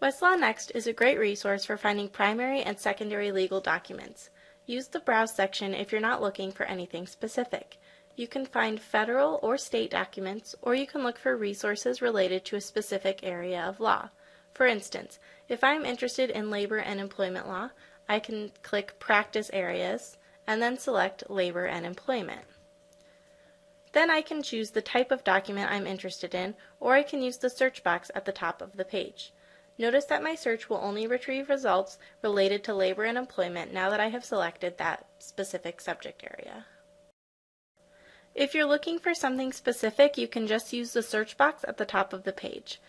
Westlaw Next is a great resource for finding primary and secondary legal documents. Use the Browse section if you're not looking for anything specific. You can find federal or state documents, or you can look for resources related to a specific area of law. For instance, if I'm interested in labor and employment law, I can click Practice Areas and then select Labor and Employment. Then I can choose the type of document I'm interested in, or I can use the search box at the top of the page. Notice that my search will only retrieve results related to labor and employment now that I have selected that specific subject area. If you're looking for something specific, you can just use the search box at the top of the page.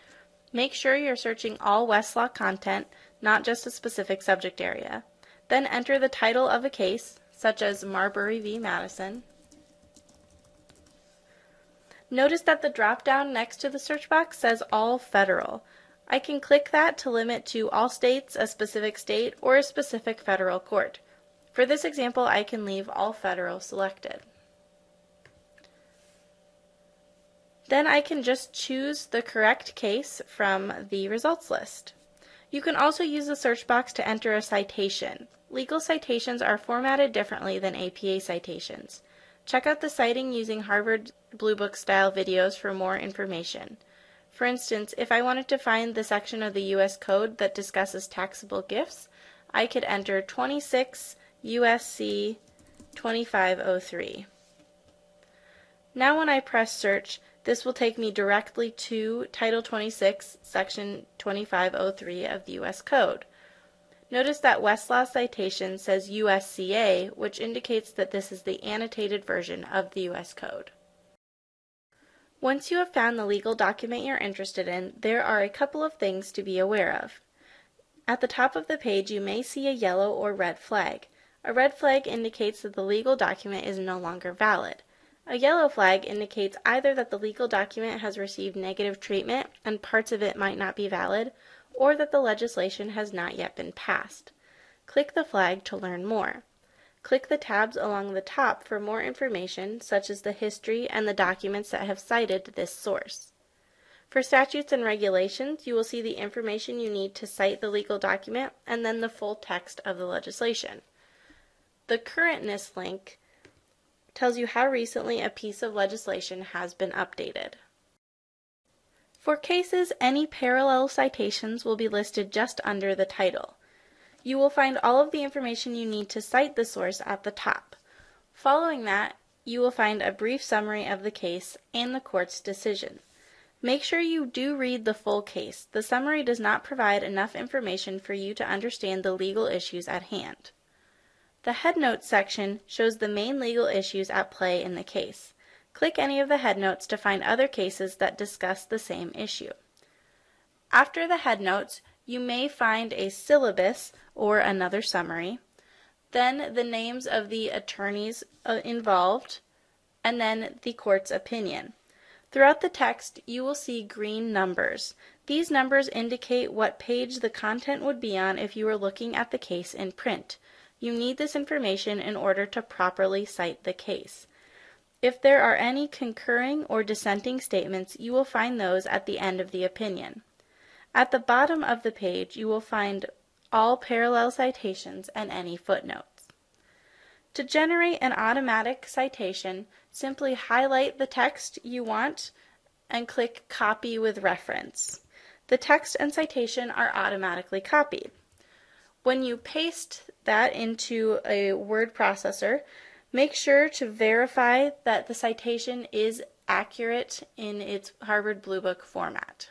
Make sure you're searching all Westlaw content, not just a specific subject area. Then enter the title of a case, such as Marbury v. Madison. Notice that the drop-down next to the search box says All Federal. I can click that to limit to all states, a specific state, or a specific federal court. For this example, I can leave all federal selected. Then I can just choose the correct case from the results list. You can also use the search box to enter a citation. Legal citations are formatted differently than APA citations. Check out the citing using Harvard Blue Book style videos for more information. For instance, if I wanted to find the section of the U.S. Code that discusses taxable gifts, I could enter 26 USC 2503. Now when I press search, this will take me directly to Title 26, Section 2503 of the U.S. Code. Notice that Westlaw citation says USCA, which indicates that this is the annotated version of the U.S. Code. Once you have found the legal document you're interested in, there are a couple of things to be aware of. At the top of the page, you may see a yellow or red flag. A red flag indicates that the legal document is no longer valid. A yellow flag indicates either that the legal document has received negative treatment and parts of it might not be valid, or that the legislation has not yet been passed. Click the flag to learn more. Click the tabs along the top for more information, such as the history and the documents that have cited this source. For statutes and regulations, you will see the information you need to cite the legal document and then the full text of the legislation. The currentness link tells you how recently a piece of legislation has been updated. For cases, any parallel citations will be listed just under the title. You will find all of the information you need to cite the source at the top. Following that, you will find a brief summary of the case and the court's decision. Make sure you do read the full case. The summary does not provide enough information for you to understand the legal issues at hand. The Headnotes section shows the main legal issues at play in the case. Click any of the headnotes to find other cases that discuss the same issue. After the headnotes, you may find a syllabus or another summary, then the names of the attorneys uh, involved, and then the court's opinion. Throughout the text, you will see green numbers. These numbers indicate what page the content would be on if you were looking at the case in print. You need this information in order to properly cite the case. If there are any concurring or dissenting statements, you will find those at the end of the opinion. At the bottom of the page, you will find all parallel citations and any footnotes. To generate an automatic citation, simply highlight the text you want and click Copy with Reference. The text and citation are automatically copied. When you paste that into a word processor, make sure to verify that the citation is accurate in its Harvard Blue Book format.